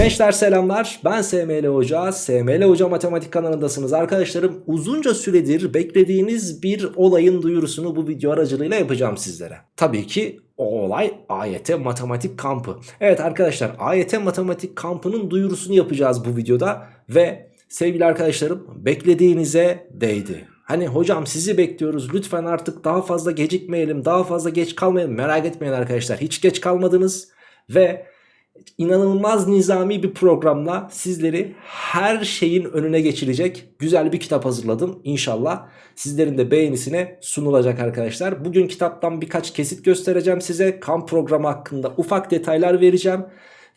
Gençler selamlar. Ben SML Hoca. SML Hoca Matematik kanalındasınız. Arkadaşlarım uzunca süredir beklediğiniz bir olayın duyurusunu bu video aracılığıyla yapacağım sizlere. Tabii ki o olay AYT Matematik Kampı. Evet arkadaşlar AYT Matematik Kampı'nın duyurusunu yapacağız bu videoda ve sevgili arkadaşlarım beklediğinize değdi. Hani hocam sizi bekliyoruz. Lütfen artık daha fazla gecikmeyelim daha fazla geç kalmayalım. Merak etmeyin arkadaşlar. Hiç geç kalmadınız ve inanılmaz nizami bir programla sizleri her şeyin önüne geçirecek güzel bir kitap hazırladım. İnşallah sizlerin de beğenisine sunulacak arkadaşlar. Bugün kitaptan birkaç kesit göstereceğim size. Kamp programı hakkında ufak detaylar vereceğim.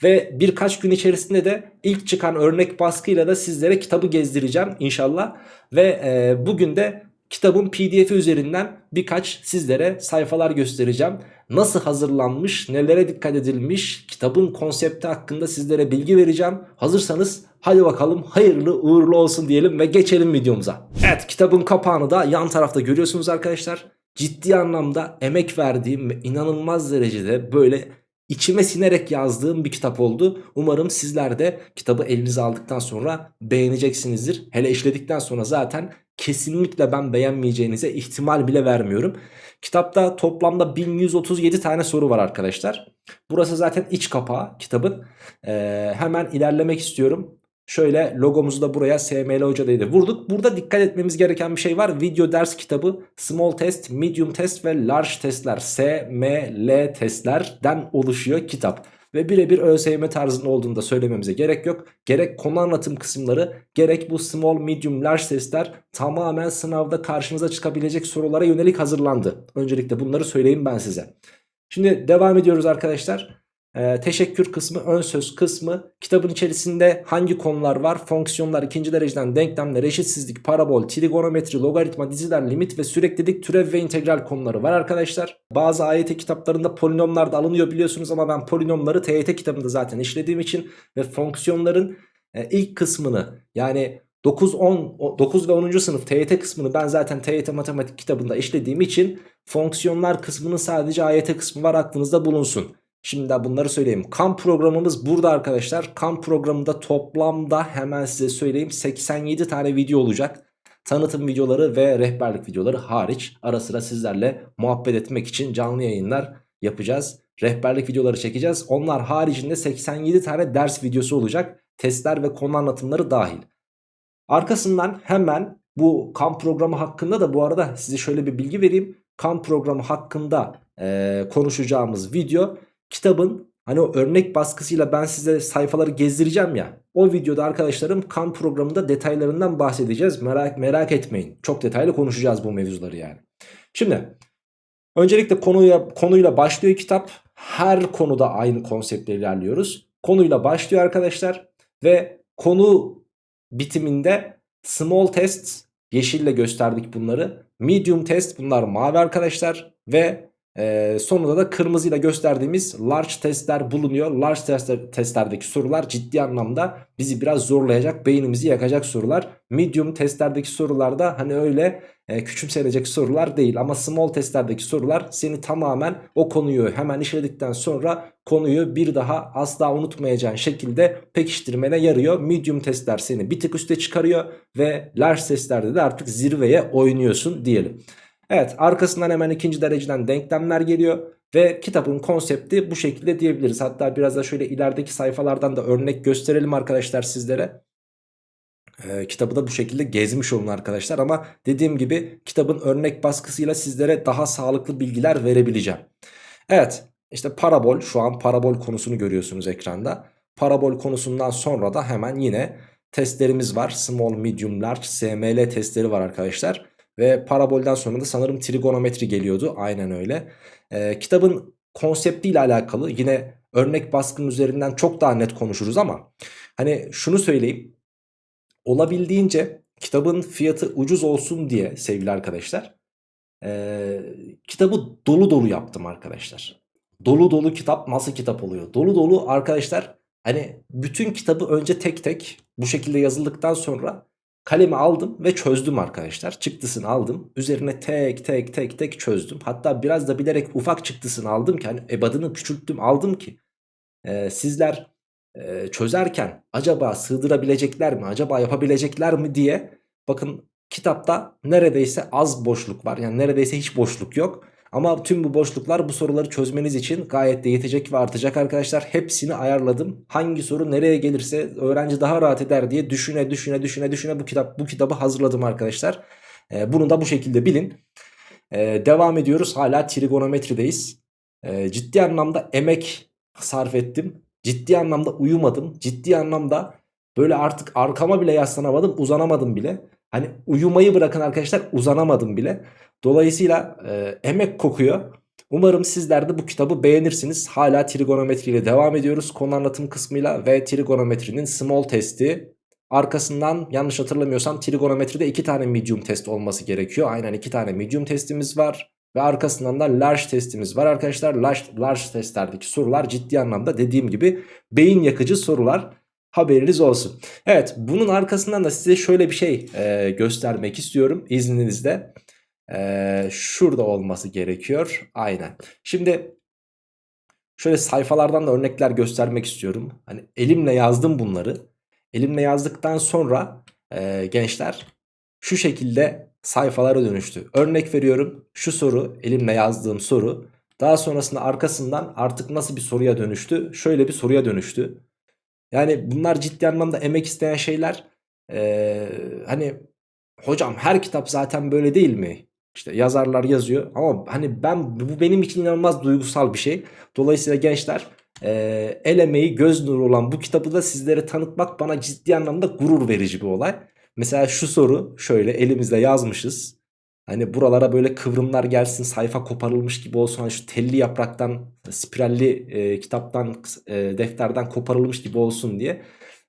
Ve birkaç gün içerisinde de ilk çıkan örnek baskıyla da sizlere kitabı gezdireceğim inşallah. Ve e, bugün de kitabın pdf'i üzerinden birkaç sizlere sayfalar göstereceğim. Nasıl hazırlanmış, nelere dikkat edilmiş, kitabın konsepti hakkında sizlere bilgi vereceğim. Hazırsanız hadi bakalım hayırlı uğurlu olsun diyelim ve geçelim videomuza. Evet kitabın kapağını da yan tarafta görüyorsunuz arkadaşlar. Ciddi anlamda emek verdiğim ve inanılmaz derecede böyle içime sinerek yazdığım bir kitap oldu. Umarım sizler de kitabı elinize aldıktan sonra beğeneceksinizdir. Hele işledikten sonra zaten kesinlikle ben beğenmeyeceğinize ihtimal bile vermiyorum. Kitapta toplamda 1137 tane soru var arkadaşlar. Burası zaten iç kapağı kitabın. Ee, hemen ilerlemek istiyorum. Şöyle logomuzu da buraya SML Hoca dedi vurduk. Burada dikkat etmemiz gereken bir şey var. Video ders kitabı small test, medium test ve large testler SML testlerden oluşuyor kitap. Ve birebir ÖSYM tarzında olduğunu da söylememize gerek yok. Gerek konu anlatım kısımları gerek bu small, medium, large testler tamamen sınavda karşınıza çıkabilecek sorulara yönelik hazırlandı. Öncelikle bunları söyleyeyim ben size. Şimdi devam ediyoruz arkadaşlar. Ee, teşekkür kısmı, ön söz kısmı, kitabın içerisinde hangi konular var? Fonksiyonlar, ikinci dereceden denklemler, eşitsizlik, parabol, trigonometri, logaritma, diziler, limit ve süreklilik, türev ve integral konuları var arkadaşlar. Bazı AYT kitaplarında polinomlar da alınıyor biliyorsunuz ama ben polinomları TYT kitabında zaten işlediğim için ve fonksiyonların e, ilk kısmını yani 9, 10, 9 ve 10. sınıf TYT kısmını ben zaten TYT matematik kitabında işlediğim için fonksiyonlar kısmının sadece AYT kısmı var aklınızda bulunsun. Şimdi de bunları söyleyeyim. Kamp programımız burada arkadaşlar. Kamp programında toplamda hemen size söyleyeyim 87 tane video olacak. Tanıtım videoları ve rehberlik videoları hariç ara sıra sizlerle muhabbet etmek için canlı yayınlar yapacağız. Rehberlik videoları çekeceğiz. Onlar haricinde 87 tane ders videosu olacak. Testler ve konu anlatımları dahil. Arkasından hemen bu kamp programı hakkında da bu arada size şöyle bir bilgi vereyim. Kamp programı hakkında e, konuşacağımız video kitabın hani o örnek baskısıyla ben size sayfaları gezdireceğim ya. O videoda arkadaşlarım kamp programında detaylarından bahsedeceğiz. Merak merak etmeyin. Çok detaylı konuşacağız bu mevzuları yani. Şimdi öncelikle konuya konuyla başlıyor kitap. Her konuda aynı konseptle ilerliyoruz. Konuyla başlıyor arkadaşlar ve konu bitiminde small test yeşille gösterdik bunları. Medium test bunlar mavi arkadaşlar ve ee, sonunda da kırmızıyla gösterdiğimiz large testler bulunuyor. Large testler, testlerdeki sorular ciddi anlamda bizi biraz zorlayacak, beynimizi yakacak sorular. Medium testlerdeki sorular da hani öyle e, küçümsenecek sorular değil. Ama small testlerdeki sorular seni tamamen o konuyu hemen işledikten sonra konuyu bir daha asla unutmayacağın şekilde pekiştirmene yarıyor. Medium testler seni bir tık üste çıkarıyor ve large testlerde de artık zirveye oynuyorsun diyelim. Evet arkasından hemen ikinci dereceden denklemler geliyor. Ve kitabın konsepti bu şekilde diyebiliriz. Hatta biraz da şöyle ilerideki sayfalardan da örnek gösterelim arkadaşlar sizlere. Ee, kitabı da bu şekilde gezmiş olun arkadaşlar. Ama dediğim gibi kitabın örnek baskısıyla sizlere daha sağlıklı bilgiler verebileceğim. Evet işte parabol şu an parabol konusunu görüyorsunuz ekranda. Parabol konusundan sonra da hemen yine testlerimiz var. Small, medium, large, SML testleri var arkadaşlar. Ve parabolden sonra da sanırım trigonometri geliyordu. Aynen öyle. Ee, kitabın konseptiyle alakalı yine örnek baskının üzerinden çok daha net konuşuruz ama hani şunu söyleyeyim. Olabildiğince kitabın fiyatı ucuz olsun diye sevgili arkadaşlar e, kitabı dolu dolu yaptım arkadaşlar. Dolu dolu kitap nasıl kitap oluyor? Dolu dolu arkadaşlar hani bütün kitabı önce tek tek bu şekilde yazıldıktan sonra Kalemi aldım ve çözdüm arkadaşlar. Çıktısını aldım. Üzerine tek tek tek tek çözdüm. Hatta biraz da bilerek ufak çıktısını aldım ki hani ebadını küçülttüm aldım ki e, sizler e, çözerken acaba sığdırabilecekler mi acaba yapabilecekler mi diye bakın kitapta neredeyse az boşluk var yani neredeyse hiç boşluk yok. Ama tüm bu boşluklar bu soruları çözmeniz için gayet de yetecek ve artacak arkadaşlar. Hepsini ayarladım. Hangi soru nereye gelirse öğrenci daha rahat eder diye düşüne düşüne düşüne düşüne bu kitap bu kitabı hazırladım arkadaşlar. Ee, bunu da bu şekilde bilin. Ee, devam ediyoruz. Hala trigonometrideyiz. Ee, ciddi anlamda emek sarf ettim. Ciddi anlamda uyumadım. Ciddi anlamda böyle artık arkama bile yaslanamadım, uzanamadım bile. Hani uyumayı bırakın arkadaşlar uzanamadım bile. Dolayısıyla e, emek kokuyor. Umarım sizler de bu kitabı beğenirsiniz. Hala trigonometri ile devam ediyoruz konu anlatım kısmıyla ve trigonometrinin small testi. Arkasından yanlış hatırlamıyorsam trigonometride iki tane medium test olması gerekiyor. Aynen iki tane medium testimiz var. Ve arkasından da large testimiz var arkadaşlar. Large, large testlerdeki sorular ciddi anlamda dediğim gibi beyin yakıcı sorular. Haberiniz olsun. Evet bunun arkasından da size şöyle bir şey e, göstermek istiyorum izninizle. Ee, şurada olması gerekiyor. Aynen. Şimdi şöyle sayfalardan da örnekler göstermek istiyorum. Hani elimle yazdım bunları. Elimle yazdıktan sonra e, gençler şu şekilde sayfalara dönüştü. Örnek veriyorum şu soru elimle yazdığım soru. Daha sonrasında arkasından artık nasıl bir soruya dönüştü? Şöyle bir soruya dönüştü. Yani bunlar ciddi anlamda emek isteyen şeyler. Ee, hani hocam her kitap zaten böyle değil mi? İşte yazarlar yazıyor ama hani ben bu benim için inanılmaz duygusal bir şey. Dolayısıyla gençler e, el emeği göz nuru olan bu kitabı da sizlere tanıtmak bana ciddi anlamda gurur verici bir olay. Mesela şu soru şöyle elimizde yazmışız. Hani buralara böyle kıvrımlar gelsin sayfa koparılmış gibi olsun. Hani şu telli yapraktan spiralli e, kitaptan e, defterden koparılmış gibi olsun diye.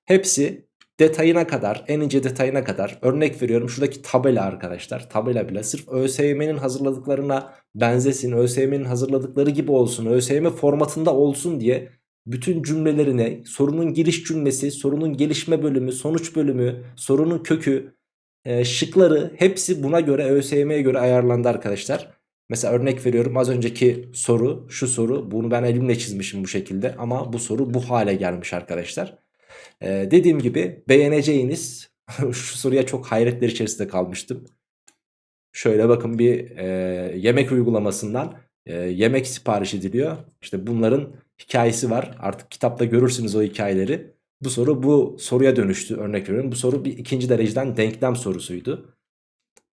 Hepsi detayına kadar en ince detayına kadar örnek veriyorum şuradaki tabela arkadaşlar tabela bile sırf ÖSYM'nin hazırladıklarına benzesin ÖSYM'nin hazırladıkları gibi olsun ÖSYM formatında olsun diye bütün cümlelerine sorunun giriş cümlesi sorunun gelişme bölümü sonuç bölümü sorunun kökü e, şıkları hepsi buna göre ÖSYM'ye göre ayarlandı arkadaşlar. Mesela örnek veriyorum az önceki soru şu soru bunu ben elimle çizmişim bu şekilde ama bu soru bu hale gelmiş arkadaşlar. Ee, dediğim gibi beğeneceğiniz şu soruya çok hayretler içerisinde kalmıştım. Şöyle bakın bir e, yemek uygulamasından e, yemek sipariş ediliyor. İşte bunların hikayesi var. Artık kitapta görürsünüz o hikayeleri. Bu soru bu soruya dönüştü örnek veriyorum. Bu soru bir ikinci dereceden denklem sorusuydu.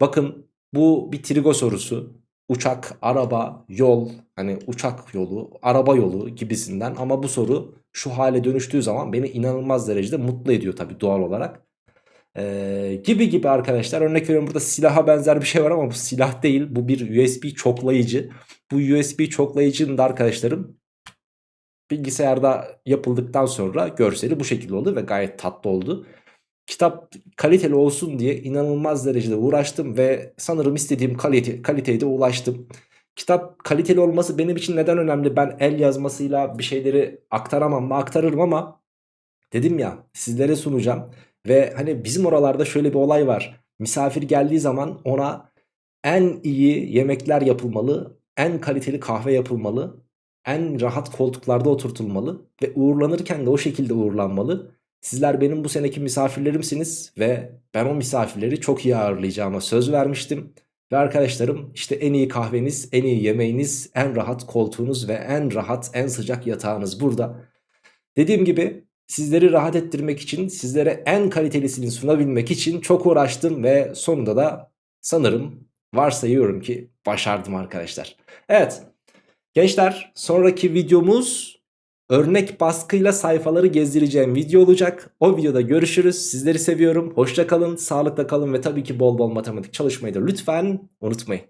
Bakın bu bir trigo sorusu uçak, araba, yol hani uçak yolu, araba yolu gibisinden ama bu soru şu hale dönüştüğü zaman beni inanılmaz derecede mutlu ediyor tabii doğal olarak. Ee, gibi gibi arkadaşlar örnek veriyorum burada silaha benzer bir şey var ama bu silah değil bu bir USB çoklayıcı. Bu USB çoklayıcının da arkadaşlarım bilgisayarda yapıldıktan sonra görseli bu şekilde oldu ve gayet tatlı oldu. Kitap kaliteli olsun diye inanılmaz derecede uğraştım ve sanırım istediğim kalite, kaliteye de ulaştım. Kitap kaliteli olması benim için neden önemli? Ben el yazmasıyla bir şeyleri aktaramam mı? Aktarırım ama dedim ya sizlere sunacağım. Ve hani bizim oralarda şöyle bir olay var. Misafir geldiği zaman ona en iyi yemekler yapılmalı, en kaliteli kahve yapılmalı, en rahat koltuklarda oturtulmalı ve uğurlanırken de o şekilde uğurlanmalı. Sizler benim bu seneki misafirlerimsiniz ve ben o misafirleri çok iyi ağırlayacağıma söz vermiştim. Ve arkadaşlarım işte en iyi kahveniz, en iyi yemeğiniz, en rahat koltuğunuz ve en rahat, en sıcak yatağınız burada. Dediğim gibi sizleri rahat ettirmek için, sizlere en kalitelisini sunabilmek için çok uğraştım ve sonunda da sanırım varsayıyorum ki başardım arkadaşlar. Evet gençler sonraki videomuz örnek baskıyla sayfaları gezdireceğim video olacak. O videoda görüşürüz. Sizleri seviyorum. Hoşça kalın, sağlıkla kalın ve tabii ki bol bol matematik çalışmayı da lütfen unutmayın.